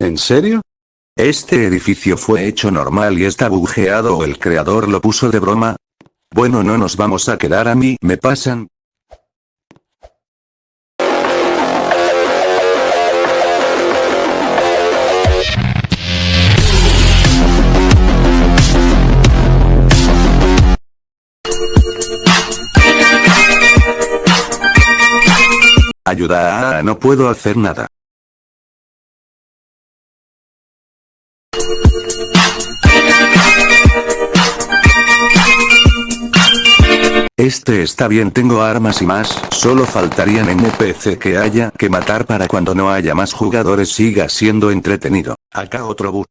¿En serio? Este edificio fue hecho normal y está bugueado o el creador lo puso de broma. Bueno no nos vamos a quedar a mí me pasan. Ayuda, no puedo hacer nada. Este está bien tengo armas y más, solo faltarían NPC que haya que matar para cuando no haya más jugadores siga siendo entretenido. Acá otro bug.